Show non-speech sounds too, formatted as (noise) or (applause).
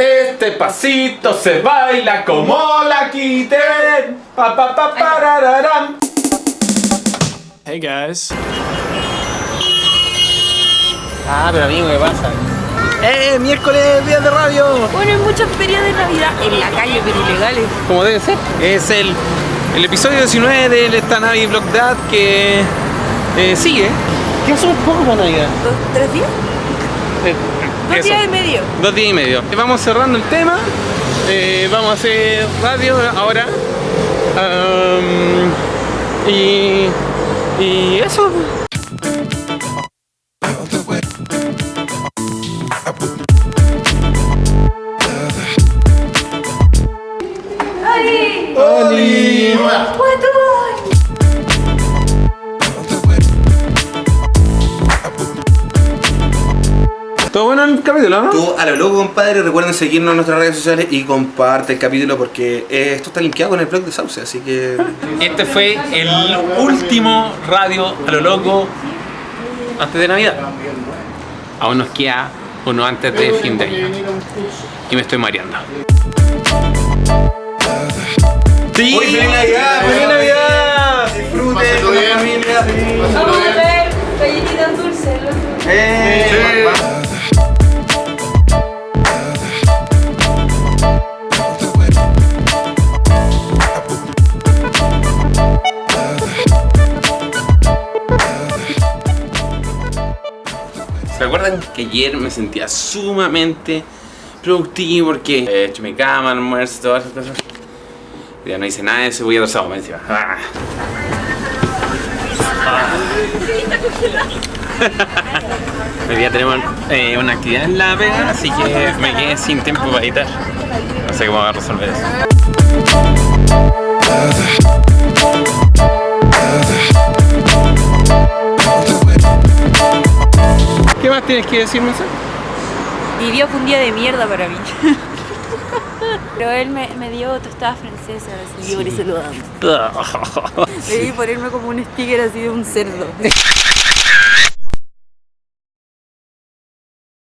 Este pasito se baila como la quiten. Pa pa pa parararam. Hey guys. Ah, pero amigo, ¿qué pasa? ¡Eh! ¡Miércoles, días de radio! Bueno, hay muchas ferias de Navidad en la calle, pero ilegales. Como debe ser. Es el, el episodio 19 del esta Navi Vlog Dad que eh, sigue. ¿Qué hace un poco para Navidad? ¿Dos, ¿Tres días? Eh, Dos eso. días y medio. Dos días y medio. Vamos cerrando el tema. Eh, vamos a hacer radio ahora. Y, y eso. ¿Todo bueno en el capítulo, no? Tú, a lo loco, compadre, recuerden seguirnos en nuestras redes sociales y comparte el capítulo porque eh, esto está linkeado con el blog de Sauce, así que... (laughs) Este fue el último radio a lo loco antes de Navidad. Aún nos queda uno antes de fin de año. Y me estoy mareando. ¡Sí! ¡Uy, feliz Navidad! ¡Feliz Navidad! Disfruten con la familia. Vamos a ver galletitas dulces. ¿Se acuerdan que ayer me sentía sumamente productivo porque he hecho mi cama, almuerzo, todas esas cosas? Ya no hice nada de eso, voy a sábado, me decía. Ah. Hoy día tenemos eh, una actividad en la pega, así que me quedé sin tiempo para editar. No sé cómo voy a resolver eso. Más tienes que decirme, Sara? Mi día fue un día de mierda para mí. (laughs) Pero él me, me dio tostadas francesas y yo por eso lo amo. (laughs) Debí ponerme como un sticker así de un cerdo. (laughs)